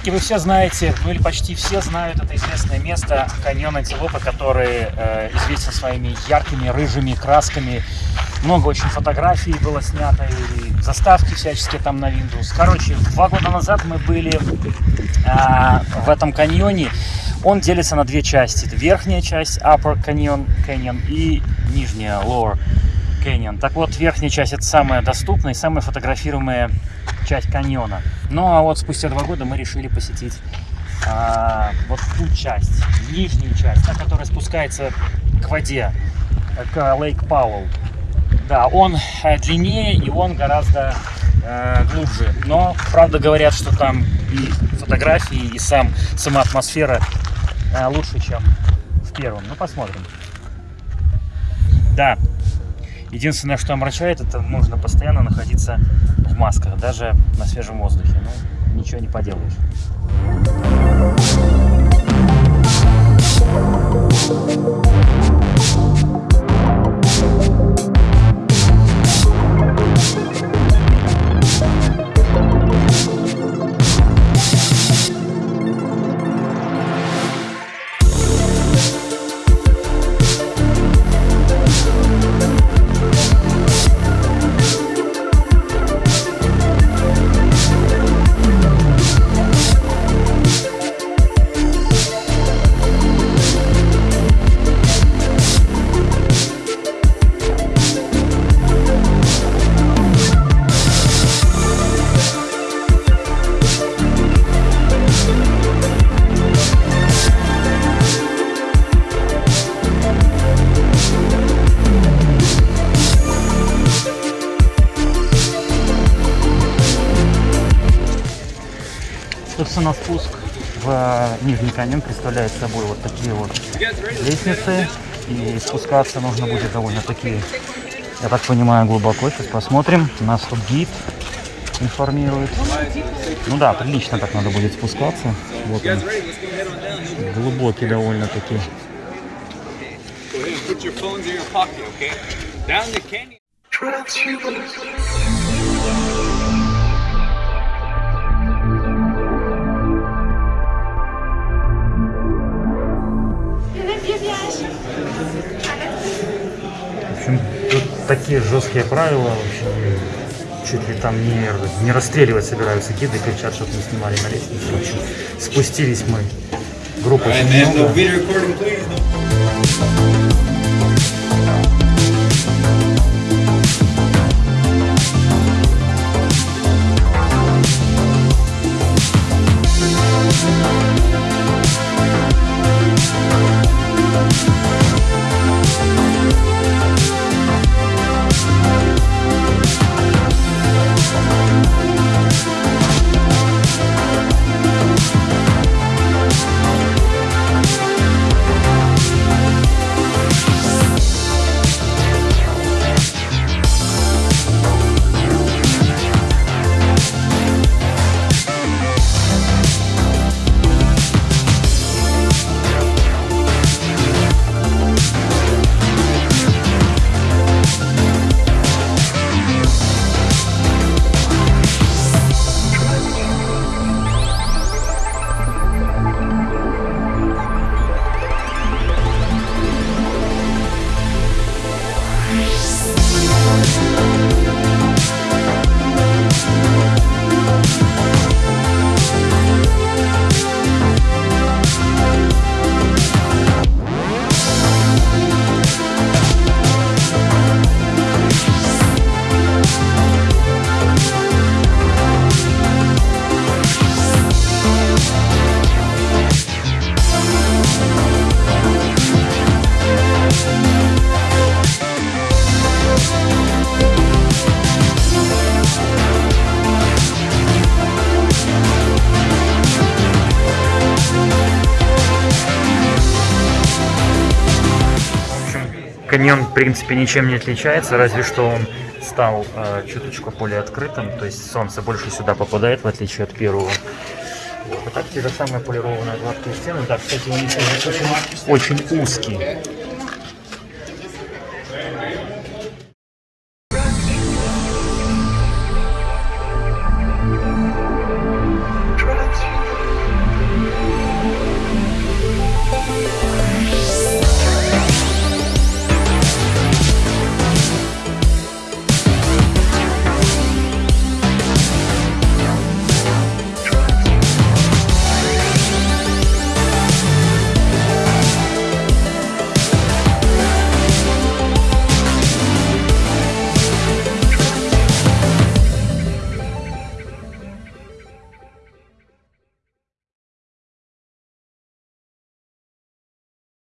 Ребятки, вы все знаете, ну или почти все знают это известное место, каньон Антилопы, который э, известен своими яркими рыжими красками. Много очень фотографий было снято, и заставки всяческие там на Windows. Короче, два года назад мы были э, в этом каньоне. Он делится на две части. Это верхняя часть, Upper Canyon, Canyon и нижняя, Lower Canyon. Так вот, верхняя часть это самая доступная и самая фотографируемая часть каньона. Ну а вот спустя два года мы решили посетить а, вот ту часть, нижнюю часть, та, которая спускается к воде, к Лейк Пауэлл. Да, он э, длиннее и он гораздо э, глубже. Но, правда, говорят, что там и фотографии, и сам, сама атмосфера э, лучше, чем в первом. Ну, посмотрим. Да, единственное, что омрачает, это нужно постоянно находиться в масках, даже на свежем воздухе. Ну, ничего не поделаешь. Собственно, спуск в э, Нижний каньон представляет собой вот такие вот лестницы. И спускаться нужно будет довольно-таки, я так понимаю, глубоко. Сейчас посмотрим. Нас тут гид информирует. Ну да, прилично так надо будет спускаться. Вот он. Глубокий довольно-таки. В такие жесткие правила, в общем, чуть ли там не, не расстреливать собираются гиды, кричат, чтобы не снимали на лестнице. В общем, спустились мы. Группа очень много. Каньон, в принципе, ничем не отличается, разве что он стал э, чуточку более открытым, то есть солнце больше сюда попадает, в отличие от первого. Вот. А так те же самые полированные гладкие стены. Да, кстати, он очень, очень узкий.